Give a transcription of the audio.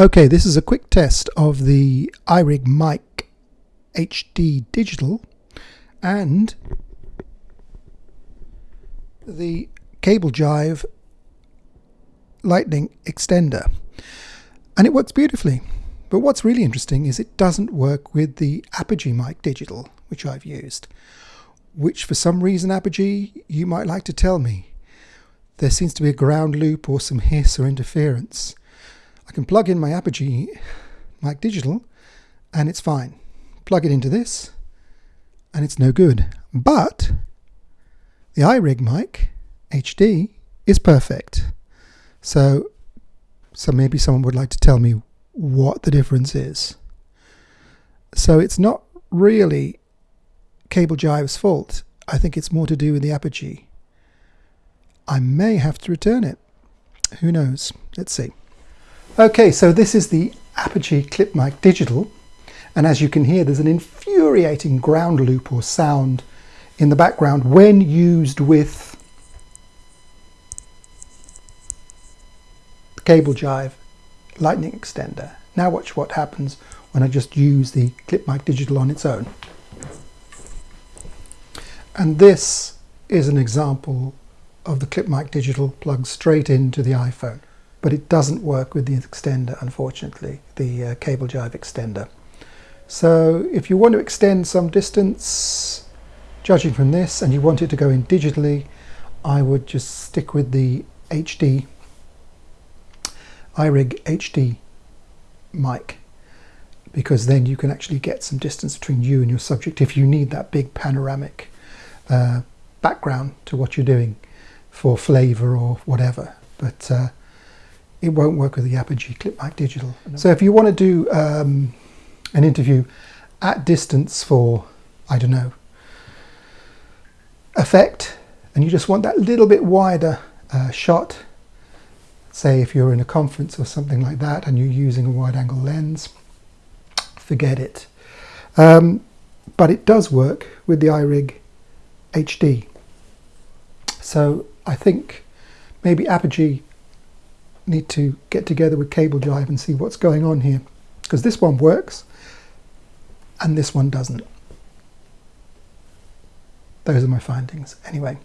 Okay, this is a quick test of the iRig Mic HD Digital and the Cable Jive Lightning Extender. And it works beautifully. But what's really interesting is it doesn't work with the Apogee Mic Digital, which I've used. Which for some reason, Apogee, you might like to tell me. There seems to be a ground loop or some hiss or interference. I can plug in my Apogee Mic Digital and it's fine. Plug it into this and it's no good. But the iRig mic HD is perfect. So, so maybe someone would like to tell me what the difference is. So it's not really Cable Jive's fault. I think it's more to do with the Apogee. I may have to return it. Who knows? Let's see. Okay, so this is the Apogee Clip Mic Digital. And as you can hear, there's an infuriating ground loop or sound in the background when used with the cable jive lightning extender. Now watch what happens when I just use the Clip Mic Digital on its own. And this is an example of the Clip Mic Digital plugged straight into the iPhone but it doesn't work with the extender unfortunately the uh, cable jive extender. So if you want to extend some distance judging from this and you want it to go in digitally I would just stick with the HD iRig HD mic because then you can actually get some distance between you and your subject if you need that big panoramic uh, background to what you're doing for flavor or whatever. But uh, it won't work with the Apogee Clip Mic Digital. So if you want to do um, an interview at distance for, I don't know, effect, and you just want that little bit wider uh, shot, say if you're in a conference or something like that and you're using a wide angle lens, forget it. Um, but it does work with the iRig HD. So I think maybe Apogee need to get together with Cable Jive and see what's going on here because this one works and this one doesn't. Those are my findings. Anyway.